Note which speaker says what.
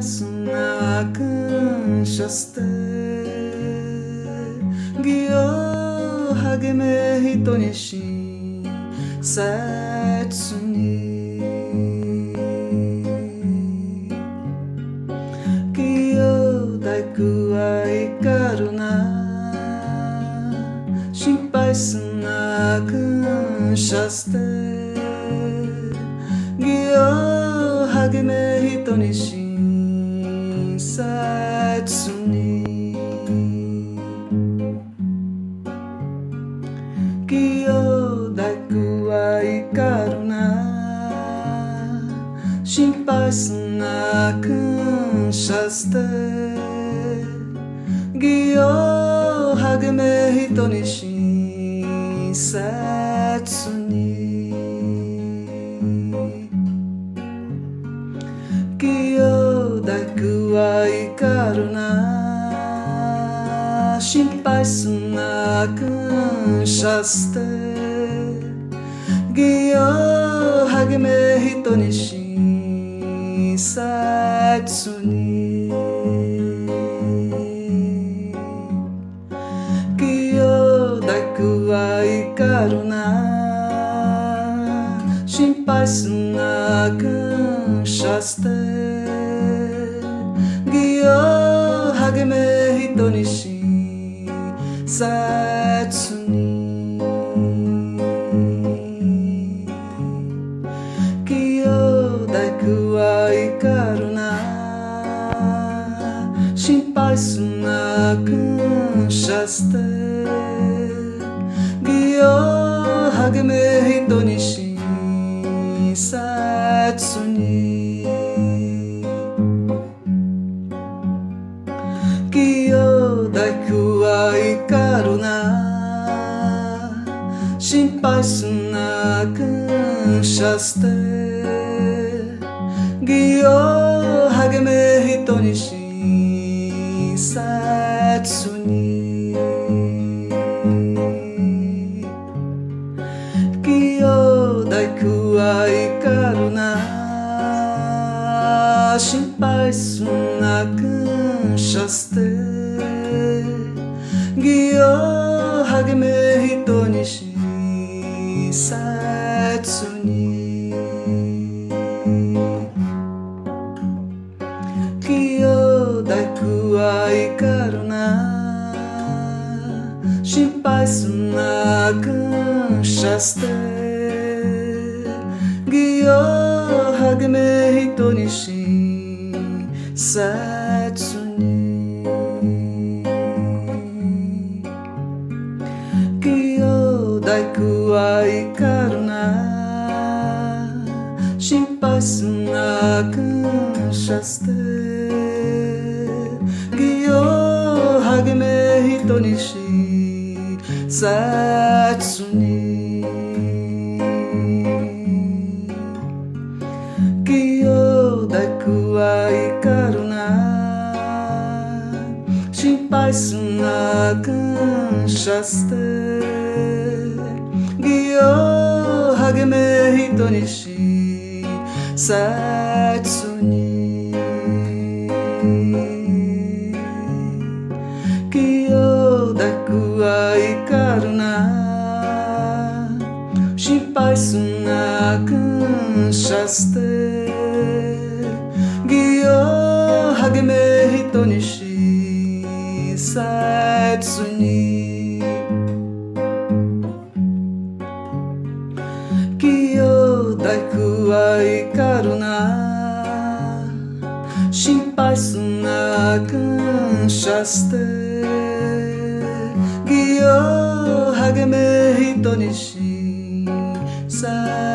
Speaker 1: ясна къншасте гио хагеме хито ниши сацуни гио дайку ва икару на шинпай сна къншасте гио 励め人にし切に義を大工は怒るな心配すな感謝して義を励め人に親切に karuna Shinpai suna kanshaste Gyo hagime hito ni shinsatsu ni Gyo daku wa ikaruna Shinpai suna kanshaste を励め人に親切に。義を大工は怒るな。心配すな感謝して。義を励め人に親切に。心配すな感謝して義を励め人に親切に義を大工は怒るな。心配すな感謝して義を励め人 Satsuni Kyo daku ai karuna Shinpai suna kanshaste Gyo hagme hito nishin Satsuni Snocken chaste Gyo hagme hitonishi Satsuni Gyo daku wa ikaru na Shinpai sunakan chaste Gyo hagme hitonishi 切に。義を大工は怒るな。心配すな感謝して。義を励め人に親切に。aşkın shaste Giyo hageme hitonişi Sen